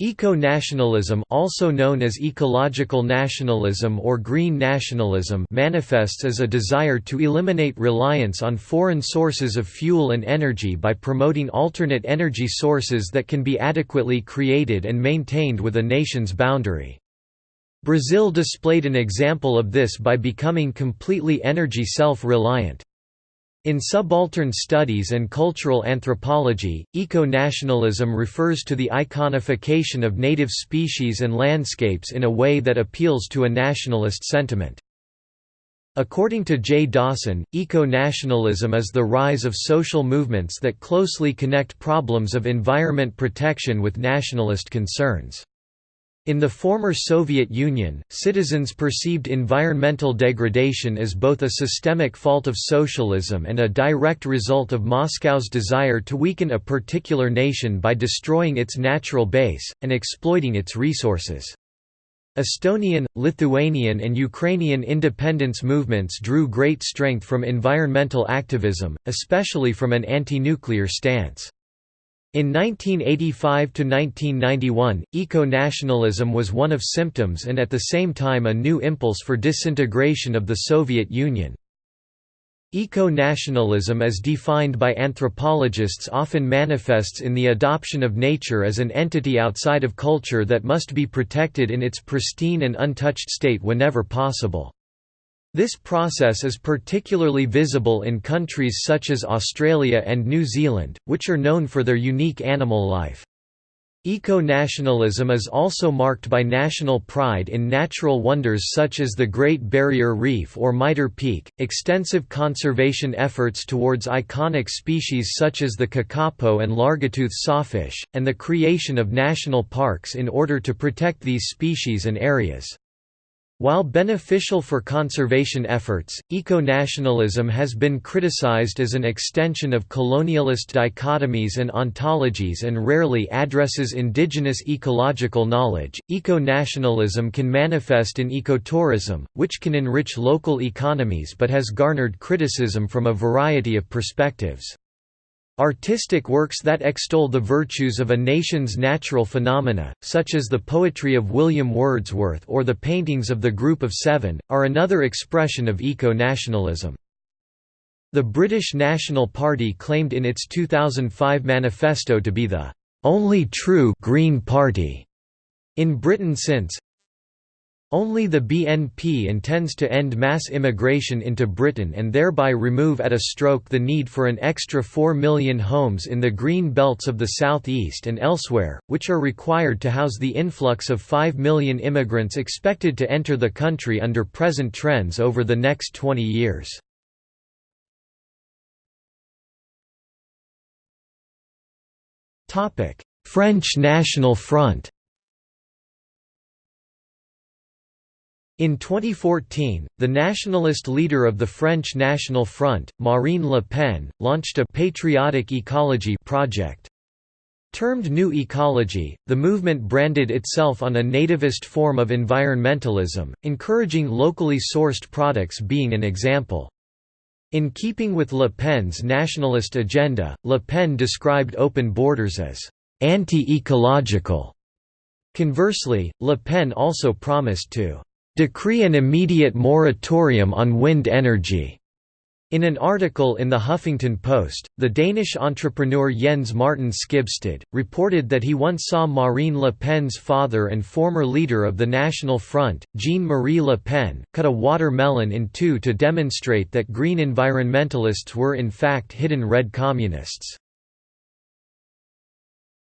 Eco-nationalism also known as ecological nationalism or green nationalism manifests as a desire to eliminate reliance on foreign sources of fuel and energy by promoting alternate energy sources that can be adequately created and maintained with a nation's boundary. Brazil displayed an example of this by becoming completely energy self-reliant. In subaltern studies and cultural anthropology, eco-nationalism refers to the iconification of native species and landscapes in a way that appeals to a nationalist sentiment. According to Jay Dawson, eco-nationalism is the rise of social movements that closely connect problems of environment protection with nationalist concerns. In the former Soviet Union, citizens perceived environmental degradation as both a systemic fault of socialism and a direct result of Moscow's desire to weaken a particular nation by destroying its natural base, and exploiting its resources. Estonian, Lithuanian and Ukrainian independence movements drew great strength from environmental activism, especially from an anti-nuclear stance. In 1985–1991, eco-nationalism was one of symptoms and at the same time a new impulse for disintegration of the Soviet Union. Eco-nationalism as defined by anthropologists often manifests in the adoption of nature as an entity outside of culture that must be protected in its pristine and untouched state whenever possible. This process is particularly visible in countries such as Australia and New Zealand, which are known for their unique animal life. Eco-nationalism is also marked by national pride in natural wonders such as the Great Barrier Reef or Mitre Peak, extensive conservation efforts towards iconic species such as the kakapo and largetooth sawfish, and the creation of national parks in order to protect these species and areas. While beneficial for conservation efforts, eco-nationalism has been criticized as an extension of colonialist dichotomies and ontologies and rarely addresses indigenous ecological knowledge. Eco-nationalism can manifest in ecotourism, which can enrich local economies but has garnered criticism from a variety of perspectives. Artistic works that extol the virtues of a nation's natural phenomena, such as the poetry of William Wordsworth or the paintings of the Group of Seven, are another expression of eco-nationalism. The British National Party claimed in its 2005 manifesto to be the only true Green Party in Britain since only the BNP intends to end mass immigration into Britain and thereby remove at a stroke the need for an extra 4 million homes in the green belts of the southeast and elsewhere, which are required to house the influx of 5 million immigrants expected to enter the country under present trends over the next 20 years. French National Front In 2014, the nationalist leader of the French National Front, Marine Le Pen, launched a «patriotic ecology» project. Termed New Ecology, the movement branded itself on a nativist form of environmentalism, encouraging locally sourced products being an example. In keeping with Le Pen's nationalist agenda, Le Pen described open borders as «anti-ecological». Conversely, Le Pen also promised to decree an immediate moratorium on wind energy. In an article in the Huffington Post, the Danish entrepreneur Jens Martin Skibsted, reported that he once saw Marine Le Pen's father and former leader of the National Front, Jean-Marie Le Pen, cut a watermelon in two to demonstrate that green environmentalists were in fact hidden red communists.